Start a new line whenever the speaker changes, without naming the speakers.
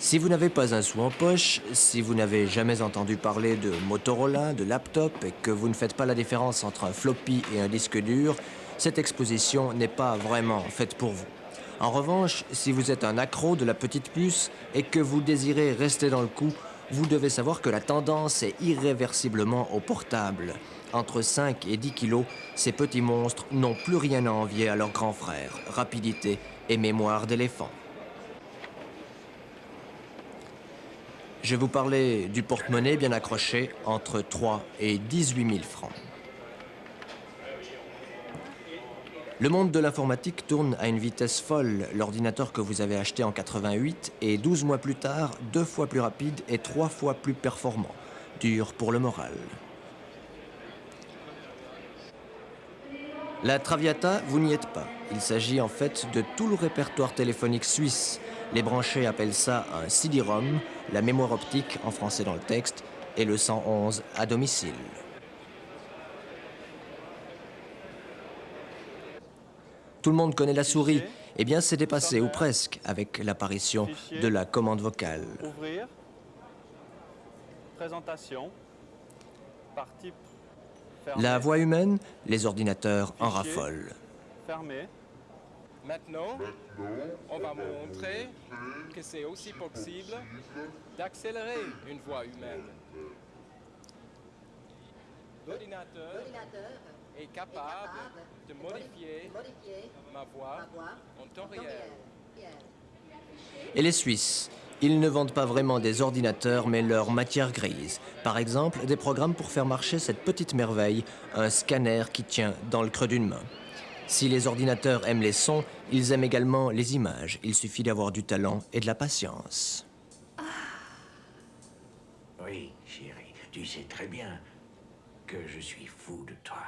Si vous n'avez pas un sou en poche, si vous n'avez jamais entendu parler de Motorola, de laptop et que vous ne faites pas la différence entre un floppy et un disque dur, cette exposition n'est pas vraiment faite pour vous. En revanche, si vous êtes un accro de la petite puce et que vous désirez rester dans le coup, vous devez savoir que la tendance est irréversiblement au portable. Entre 5 et 10 kilos, ces petits monstres n'ont plus rien à envier à leurs grands frères, rapidité et mémoire d'éléphant. Je vous parler du porte-monnaie bien accroché entre 3 et 18 000 francs. Le monde de l'informatique tourne à une vitesse folle. L'ordinateur que vous avez acheté en 88 est 12 mois plus tard deux fois plus rapide et trois fois plus performant. Dur pour le moral. La Traviata, vous n'y êtes pas. Il s'agit en fait de tout le répertoire téléphonique suisse. Les branchés appellent ça un CD-ROM, la mémoire optique en français dans le texte, et le 111 à domicile. Tout le monde connaît la souris. Eh bien, c'est dépassé, ou presque, avec l'apparition de la commande vocale.
Ouvrir. Présentation.
La voix humaine, les ordinateurs en raffolent.
Fermé.
Maintenant, on va montrer que c'est aussi possible d'accélérer une voix humaine. L'ordinateur est capable de modifier ma voix en temps réel.
Et les Suisses Ils ne vendent pas vraiment des ordinateurs, mais leur matière grise. Par exemple, des programmes pour faire marcher cette petite merveille, un scanner qui tient dans le creux d'une main. Si les ordinateurs aiment les sons, ils aiment également les images. Il suffit d'avoir du talent et de la patience.
Oui, chérie, tu sais très bien que je suis fou de toi.